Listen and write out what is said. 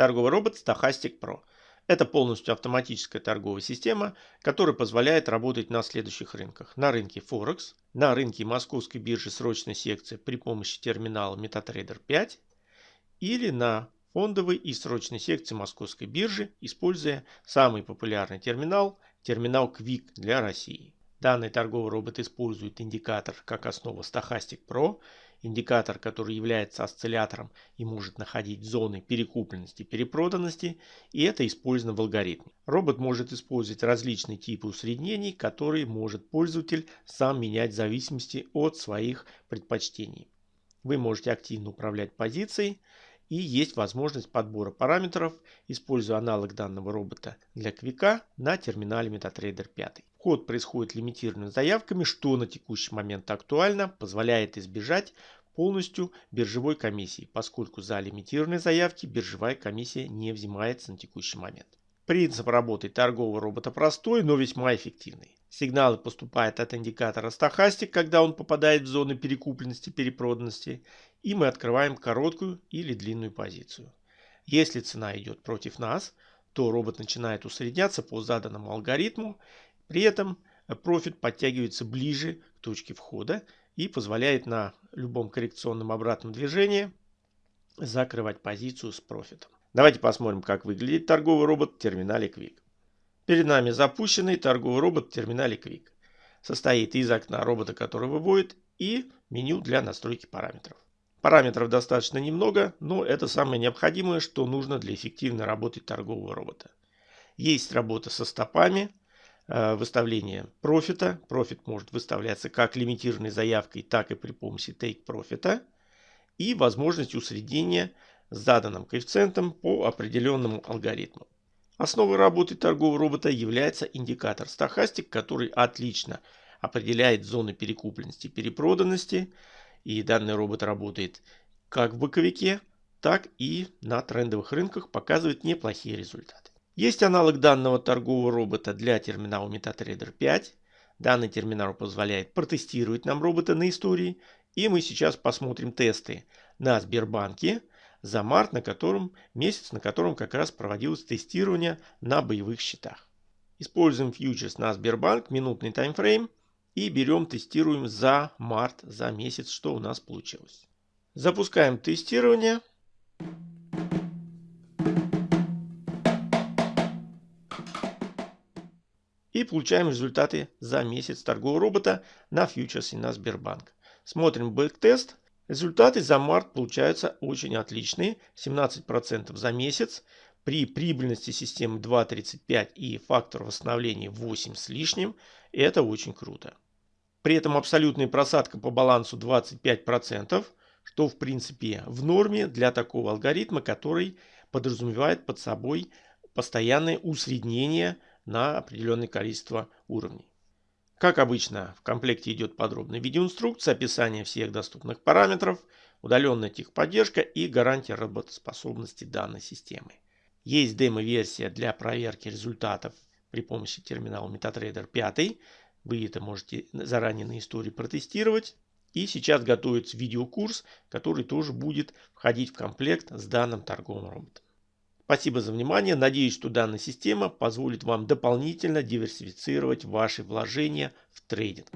торговый робот Stochastic Pro. Это полностью автоматическая торговая система, которая позволяет работать на следующих рынках. На рынке Форекс, на рынке московской биржи срочной секции при помощи терминала MetaTrader 5 или на фондовой и срочной секции московской биржи, используя самый популярный терминал, терминал Quick для России. Данный торговый робот использует индикатор как основа Stochastic Pro, индикатор, который является осциллятором и может находить зоны перекупленности и перепроданности, и это использовано в алгоритме. Робот может использовать различные типы усреднений, которые может пользователь сам менять в зависимости от своих предпочтений. Вы можете активно управлять позицией, и есть возможность подбора параметров, используя аналог данного робота для квика на терминале MetaTrader 5. Вход происходит лимитированными заявками, что на текущий момент актуально, позволяет избежать полностью биржевой комиссии, поскольку за лимитированные заявки биржевая комиссия не взимается на текущий момент. Принцип работы торгового робота простой, но весьма эффективный. Сигналы поступают от индикатора стахастик, когда он попадает в зоны перекупленности, перепроданности, и мы открываем короткую или длинную позицию. Если цена идет против нас, то робот начинает усредняться по заданному алгоритму, при этом профит подтягивается ближе к точке входа и позволяет на любом коррекционном обратном движении закрывать позицию с профитом. Давайте посмотрим, как выглядит торговый робот в терминале Quick. Перед нами запущенный торговый робот в терминале Quick. Состоит из окна робота, который выводит, и меню для настройки параметров. Параметров достаточно немного, но это самое необходимое, что нужно для эффективной работы торгового робота. Есть работа со стопами, э, выставление профита. Профит может выставляться как лимитированной заявкой, так и при помощи take профита. И возможность усреднения с заданным коэффициентом по определенному алгоритму. Основой работы торгового робота является индикатор стахастик, который отлично определяет зоны перекупленности и перепроданности. И данный робот работает как в боковике, так и на трендовых рынках, показывает неплохие результаты. Есть аналог данного торгового робота для терминала MetaTrader 5. Данный терминал позволяет протестировать нам робота на истории. И мы сейчас посмотрим тесты на Сбербанке, за март, на котором, месяц, на котором как раз проводилось тестирование на боевых счетах. Используем фьючерс на Сбербанк, минутный таймфрейм и берем, тестируем за март, за месяц, что у нас получилось. Запускаем тестирование. И получаем результаты за месяц торгового робота на фьючерсе на Сбербанк. Смотрим бэктест. Результаты за март получаются очень отличные. 17% за месяц. При прибыльности системы 2.35 и фактор восстановления 8 с лишним. Это очень круто. При этом абсолютная просадка по балансу 25%, что в принципе в норме для такого алгоритма, который подразумевает под собой постоянное усреднение на определенное количество уровней. Как обычно, в комплекте идет подробная видеоинструкция, описание всех доступных параметров, удаленная техподдержка и гарантия работоспособности данной системы. Есть демо-версия для проверки результатов при помощи терминала MetaTrader 5. Вы это можете заранее на истории протестировать. И сейчас готовится видеокурс, который тоже будет входить в комплект с данным торговым роботом. Спасибо за внимание. Надеюсь, что данная система позволит вам дополнительно диверсифицировать ваши вложения в трейдинг.